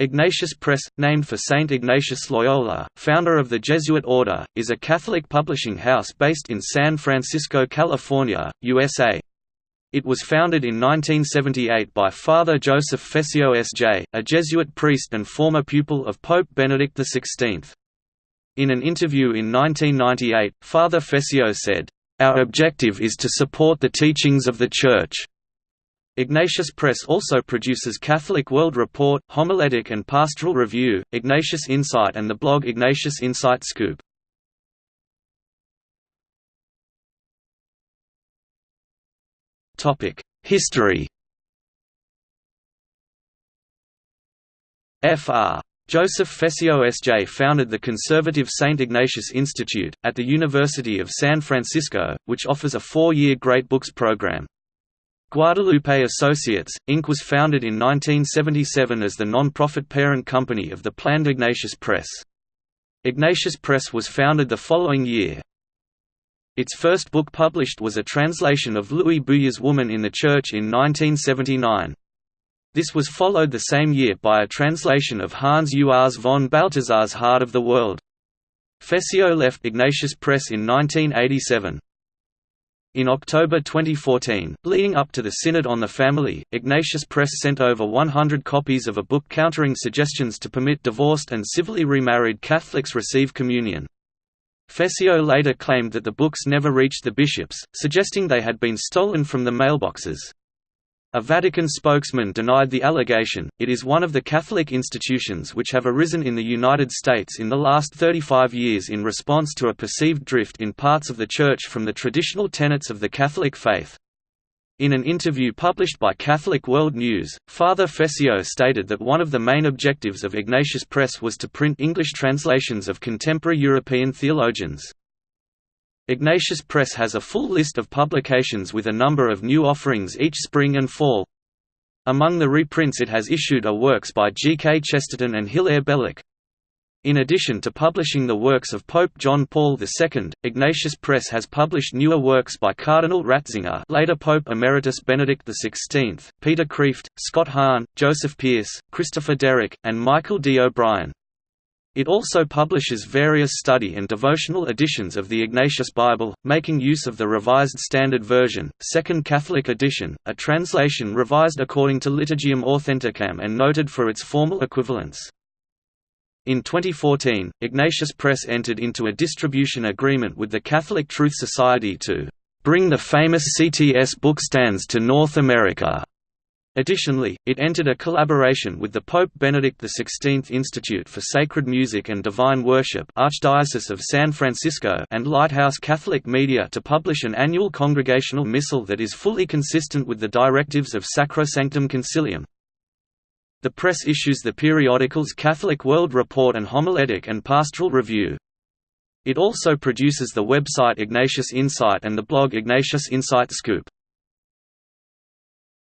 Ignatius Press, named for Saint Ignatius Loyola, founder of the Jesuit order, is a Catholic publishing house based in San Francisco, California, USA. It was founded in 1978 by Father Joseph Fessio S.J., a Jesuit priest and former pupil of Pope Benedict XVI. In an interview in 1998, Father Fessio said, "...our objective is to support the teachings of the Church." Ignatius Press also produces Catholic World Report, Homiletic and Pastoral Review, Ignatius Insight and the blog Ignatius Insight Scoop. History Fr. Joseph Fessio S.J. founded the conservative St. Ignatius Institute, at the University of San Francisco, which offers a four-year Great Books program. Guadalupe Associates, Inc. was founded in 1977 as the non-profit parent company of the planned Ignatius Press. Ignatius Press was founded the following year. Its first book published was a translation of Louis Bouyer's Woman in the Church in 1979. This was followed the same year by a translation of Hans Urs von Balthasar's Heart of the World. Fessio left Ignatius Press in 1987. In October 2014, leading up to the Synod on the Family, Ignatius Press sent over 100 copies of a book countering suggestions to permit divorced and civilly remarried Catholics receive communion. Fessio later claimed that the books never reached the bishops, suggesting they had been stolen from the mailboxes. A Vatican spokesman denied the allegation. It is one of the Catholic institutions which have arisen in the United States in the last 35 years in response to a perceived drift in parts of the Church from the traditional tenets of the Catholic faith. In an interview published by Catholic World News, Father Fessio stated that one of the main objectives of Ignatius Press was to print English translations of contemporary European theologians. Ignatius Press has a full list of publications with a number of new offerings each spring and fall. Among the reprints it has issued are works by G. K. Chesterton and Hilaire Belloc. In addition to publishing the works of Pope John Paul II, Ignatius Press has published newer works by Cardinal Ratzinger later Pope Emeritus Benedict XVI, Peter Kreeft, Scott Hahn, Joseph Pearce, Christopher Derrick, and Michael D. O'Brien. It also publishes various study and devotional editions of the Ignatius Bible, making use of the Revised Standard Version, Second Catholic Edition, a translation revised according to Liturgiam Authenticam and noted for its formal equivalence. In 2014, Ignatius Press entered into a distribution agreement with the Catholic Truth Society to bring the famous CTS bookstands to North America. Additionally, it entered a collaboration with the Pope Benedict XVI Institute for Sacred Music and Divine Worship Archdiocese of San Francisco and Lighthouse Catholic Media to publish an annual congregational missal that is fully consistent with the directives of Sacrosanctum Concilium. The press issues the periodicals Catholic World Report and Homiletic and Pastoral Review. It also produces the website Ignatius Insight and the blog Ignatius Insight Scoop.